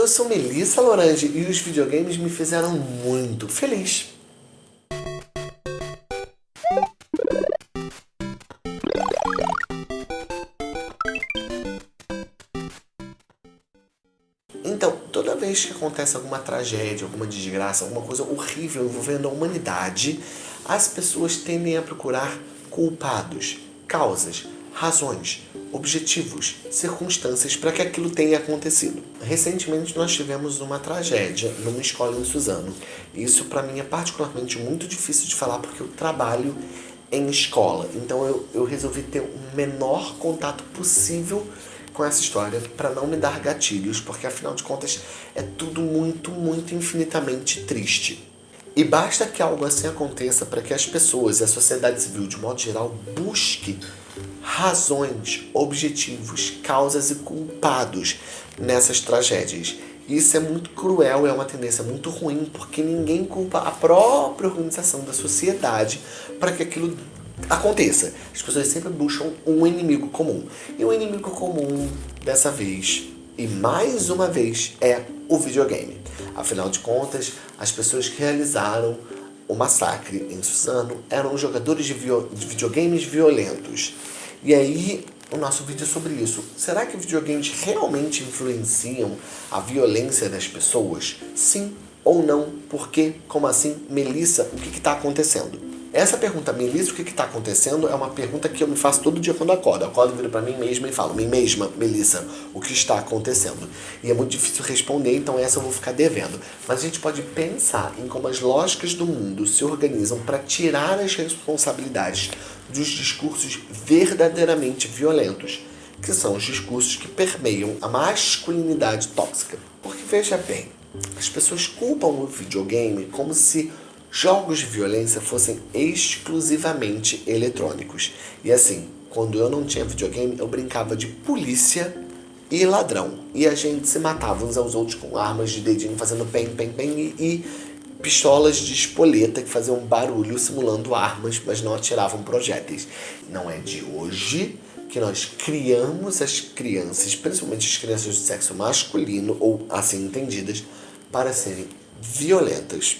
Eu sou Melissa Lorange e os videogames me fizeram muito feliz. Então, toda vez que acontece alguma tragédia, alguma desgraça, alguma coisa horrível envolvendo a humanidade, as pessoas tendem a procurar culpados, causas, razões, objetivos, circunstâncias para que aquilo tenha acontecido. Recentemente nós tivemos uma tragédia numa escola em Suzano. Isso para mim é particularmente muito difícil de falar porque eu trabalho em escola. Então eu, eu resolvi ter o menor contato possível com essa história para não me dar gatilhos, porque afinal de contas é tudo muito, muito infinitamente triste. E basta que algo assim aconteça para que as pessoas e a sociedade civil, de modo geral, busque razões, objetivos, causas e culpados nessas tragédias. Isso é muito cruel, é uma tendência muito ruim, porque ninguém culpa a própria organização da sociedade para que aquilo aconteça. As pessoas sempre buscam um inimigo comum. E o inimigo comum, dessa vez, e mais uma vez, é o videogame. Afinal de contas, as pessoas que realizaram o massacre em Suzano eram jogadores de, de videogames violentos. E aí, o nosso vídeo é sobre isso. Será que videogames realmente influenciam a violência das pessoas? Sim ou não? Por quê? Como assim? Melissa, o que está acontecendo? Essa pergunta, Melissa, o que está acontecendo? É uma pergunta que eu me faço todo dia quando acordo. Eu acordo, viro para mim mesma e falo, mim mesma, Melissa, o que está acontecendo? E é muito difícil responder, então essa eu vou ficar devendo. Mas a gente pode pensar em como as lógicas do mundo se organizam para tirar as responsabilidades dos discursos verdadeiramente violentos, que são os discursos que permeiam a masculinidade tóxica. Porque veja bem, as pessoas culpam o videogame como se jogos de violência fossem exclusivamente eletrônicos. E assim, quando eu não tinha videogame, eu brincava de polícia e ladrão. E a gente se matava uns aos outros com armas de dedinho, fazendo pem, pem, pem e, e pistolas de espoleta que faziam barulho simulando armas, mas não atiravam projéteis. Não é de hoje que nós criamos as crianças, principalmente as crianças de sexo masculino, ou assim entendidas, para serem violentas.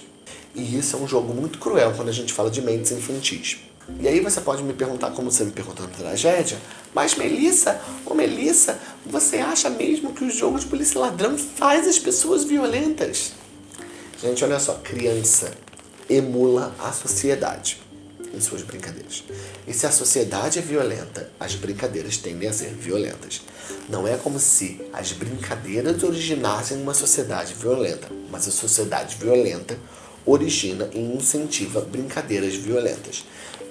E isso é um jogo muito cruel quando a gente fala de mentes infantis. E aí você pode me perguntar, como você me perguntou na tragédia, mas Melissa, ô Melissa, você acha mesmo que o jogo de polícia ladrão faz as pessoas violentas? Gente, olha só, criança emula a sociedade em suas brincadeiras. E se a sociedade é violenta, as brincadeiras tendem a ser violentas. Não é como se as brincadeiras originassem uma sociedade violenta, mas a sociedade violenta origina e incentiva brincadeiras violentas.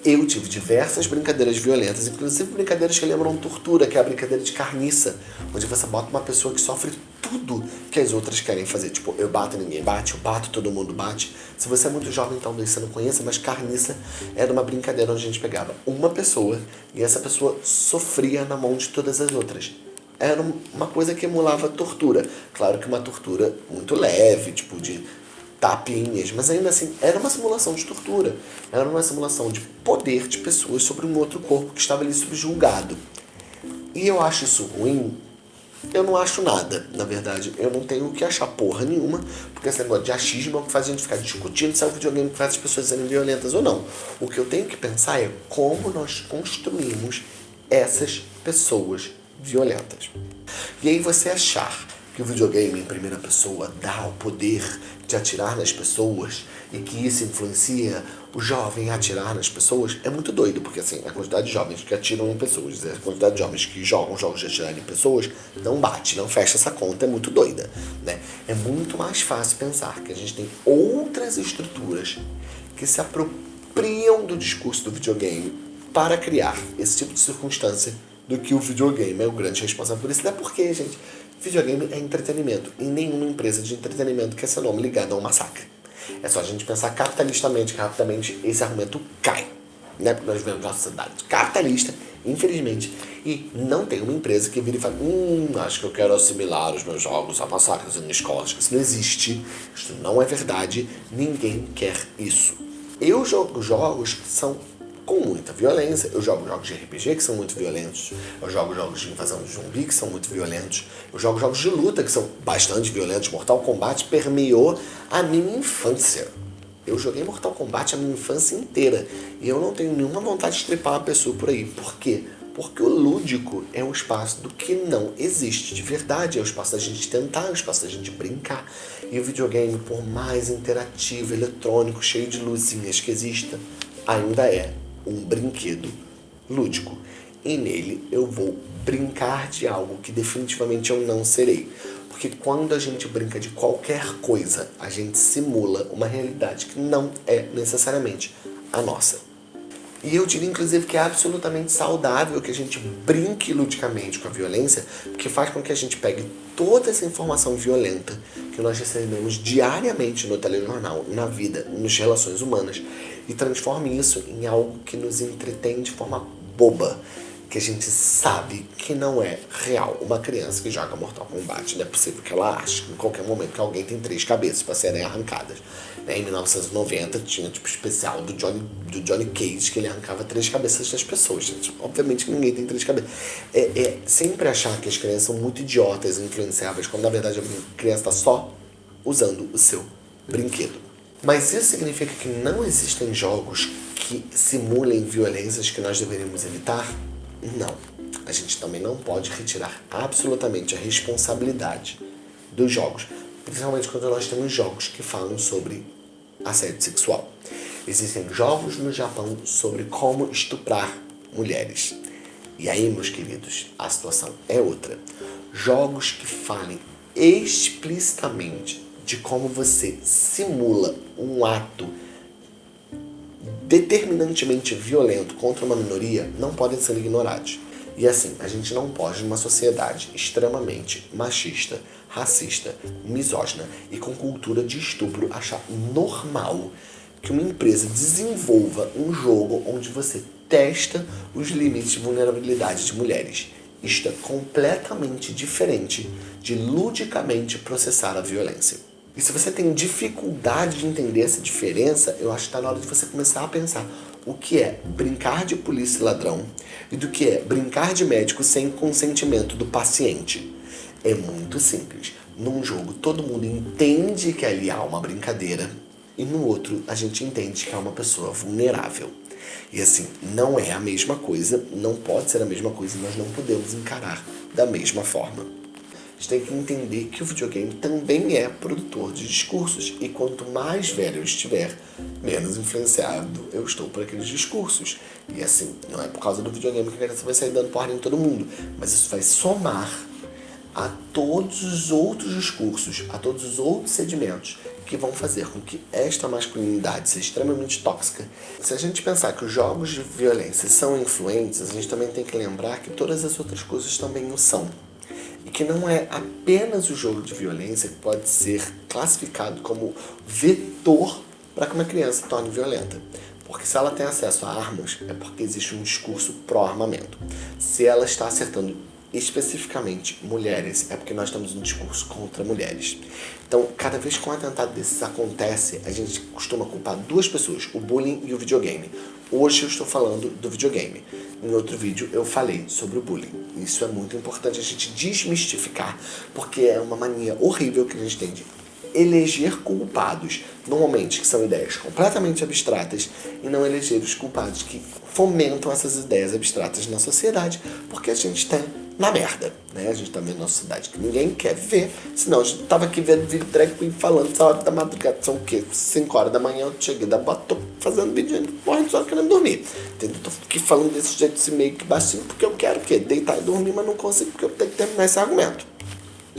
Eu tive diversas brincadeiras violentas, inclusive brincadeiras que lembram tortura, que é a brincadeira de carniça, onde você bota uma pessoa que sofre tudo que as outras querem fazer. Tipo, eu bato, ninguém bate, eu bato, todo mundo bate. Se você é muito jovem, talvez você não conheça, mas carniça era uma brincadeira onde a gente pegava uma pessoa e essa pessoa sofria na mão de todas as outras. Era uma coisa que emulava tortura. Claro que uma tortura muito leve, tipo de tapinhas, mas ainda assim era uma simulação de tortura, era uma simulação de poder de pessoas sobre um outro corpo que estava ali subjulgado. E eu acho isso ruim? Eu não acho nada, na verdade. Eu não tenho o que achar porra nenhuma, porque esse negócio de achismo é o que faz a gente ficar discutindo se é o videogame que faz as pessoas serem violentas ou não. O que eu tenho que pensar é como nós construímos essas pessoas violentas. E aí você achar que o videogame em primeira pessoa dá o poder de atirar nas pessoas e que isso influencia o jovem a atirar nas pessoas, é muito doido, porque assim, a quantidade de jovens que atiram em pessoas, a quantidade de jovens que jogam jogos de atirar em pessoas, não bate, não fecha essa conta, é muito doida, né? É muito mais fácil pensar que a gente tem outras estruturas que se apropriam do discurso do videogame para criar esse tipo de circunstância do que o videogame é o grande responsável por isso. Até porque, gente, Videogame é entretenimento e nenhuma empresa de entretenimento quer ser nome ligado a um massacre. É só a gente pensar capitalistamente que rapidamente esse argumento cai. Né? Porque nós vivemos uma sociedade capitalista, infelizmente, e não tem uma empresa que vira e fala hum, acho que eu quero assimilar os meus jogos a massacres em escolas. Isso não existe, isso não é verdade, ninguém quer isso. Eu jogo jogos que são com muita violência. Eu jogo jogos de RPG que são muito violentos. Eu jogo jogos de invasão de zumbi que são muito violentos. Eu jogo jogos de luta que são bastante violentos. Mortal Kombat permeou a minha infância. Eu joguei Mortal Kombat a minha infância inteira. E eu não tenho nenhuma vontade de trepar uma pessoa por aí. Por quê? Porque o lúdico é um espaço do que não existe de verdade. É o espaço da gente tentar, é o espaço da gente brincar. E o videogame, por mais interativo, eletrônico, cheio de luzinhas que exista, ainda é um brinquedo lúdico. E nele eu vou brincar de algo que definitivamente eu não serei. Porque quando a gente brinca de qualquer coisa, a gente simula uma realidade que não é necessariamente a nossa. E eu diria, inclusive, que é absolutamente saudável que a gente brinque ludicamente com a violência, porque faz com que a gente pegue toda essa informação violenta que nós recebemos diariamente no telejornal, na vida, nas relações humanas, e transforme isso em algo que nos entretém de forma boba, que a gente sabe que não é real. Uma criança que joga Mortal Kombat, não é possível que ela ache em qualquer momento que alguém tem três cabeças para serem arrancadas. Né? Em 1990 tinha tipo especial do Johnny, do Johnny Cage que ele arrancava três cabeças das pessoas. Gente. Obviamente ninguém tem três cabeças. É, é sempre achar que as crianças são muito idiotas, influenciáveis, quando na verdade a criança está só usando o seu brinquedo. Mas isso significa que não existem jogos que simulem violências que nós deveríamos evitar? Não. A gente também não pode retirar absolutamente a responsabilidade dos jogos, principalmente quando nós temos jogos que falam sobre assédio sexual. Existem jogos no Japão sobre como estuprar mulheres. E aí, meus queridos, a situação é outra. Jogos que falem explicitamente de como você simula um ato determinantemente violento contra uma minoria não podem ser ignorados. E assim, a gente não pode, numa sociedade extremamente machista, racista, misógina e com cultura de estupro, achar normal que uma empresa desenvolva um jogo onde você testa os limites de vulnerabilidade de mulheres. Isto é completamente diferente de ludicamente processar a violência. E se você tem dificuldade de entender essa diferença, eu acho que está na hora de você começar a pensar o que é brincar de polícia e ladrão e do que é brincar de médico sem consentimento do paciente. É muito simples. Num jogo todo mundo entende que ali há uma brincadeira e no outro a gente entende que é uma pessoa vulnerável. E assim, não é a mesma coisa, não pode ser a mesma coisa, nós não podemos encarar da mesma forma gente tem que entender que o videogame também é produtor de discursos. E quanto mais velho eu estiver, menos influenciado eu estou por aqueles discursos. E assim, não é por causa do videogame que a criança vai sair dando porra em todo mundo. Mas isso vai somar a todos os outros discursos, a todos os outros sedimentos que vão fazer com que esta masculinidade seja extremamente tóxica. Se a gente pensar que os jogos de violência são influentes, a gente também tem que lembrar que todas as outras coisas também o são e que não é apenas o jogo de violência que pode ser classificado como vetor para que uma criança se torne violenta. Porque se ela tem acesso a armas, é porque existe um discurso pró-armamento. Se ela está acertando especificamente mulheres, é porque nós temos um discurso contra mulheres. Então, cada vez que um atentado desses acontece, a gente costuma culpar duas pessoas, o bullying e o videogame. Hoje eu estou falando do videogame. Em outro vídeo eu falei sobre o bullying. Isso é muito importante a gente desmistificar, porque é uma mania horrível que a gente tem de eleger culpados, normalmente que são ideias completamente abstratas, e não eleger os culpados que fomentam essas ideias abstratas na sociedade, porque a gente tem na merda, né? A gente tá vendo uma cidade que ninguém quer ver, senão a gente tava aqui vendo vídeo drag queen falando essa hora da madrugada, são o quê? 5 horas da manhã, eu cheguei da bota, tô fazendo vídeo morrendo só querendo dormir, entendeu? Tô aqui falando desse jeito, esse meio que baixinho, porque eu quero o quê? Deitar e dormir, mas não consigo, porque eu tenho que terminar esse argumento.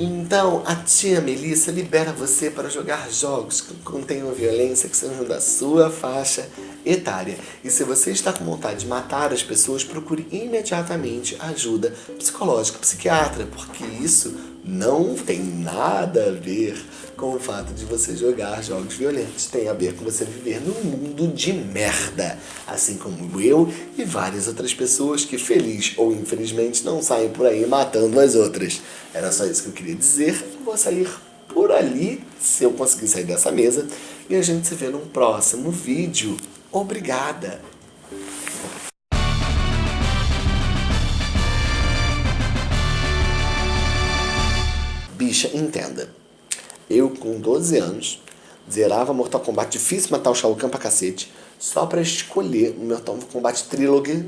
Então, a tia Melissa libera você para jogar jogos que contenham violência que sejam da sua faixa etária. E se você está com vontade de matar as pessoas, procure imediatamente ajuda psicológica, psiquiatra, porque isso não tem nada a ver com o fato de você jogar jogos violentos tem a ver com você viver num mundo de merda, assim como eu e várias outras pessoas que, feliz ou infelizmente, não saem por aí matando as outras. Era só isso que eu queria dizer, vou sair por ali, se eu conseguir sair dessa mesa, e a gente se vê num próximo vídeo. Obrigada! Bicha, entenda. Eu, com 12 anos, zerava Mortal Kombat, difícil matar o Shao Kahn pra cacete, só pra escolher o Mortal Kombat Trilogy,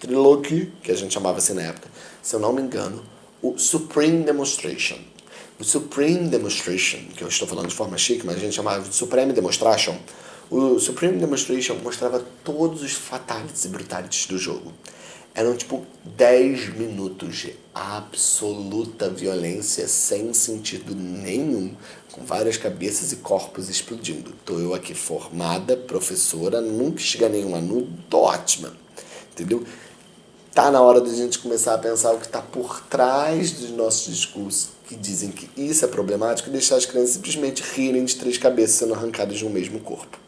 Trilogy, que a gente chamava assim na época, se eu não me engano, o Supreme Demonstration. O Supreme Demonstration, que eu estou falando de forma chique, mas a gente chamava de Supreme Demonstration, o Supreme Demonstration mostrava todos os fatalities e brutalities do jogo. Eram tipo 10 minutos de absoluta violência sem sentido nenhum, com várias cabeças e corpos explodindo. Tô eu aqui formada, professora, nunca chega nenhuma nu, tô ótima. Entendeu? Tá na hora da gente começar a pensar o que está por trás dos nossos discursos que dizem que isso é problemático e deixar as crianças simplesmente rirem de três cabeças sendo arrancadas de um mesmo corpo.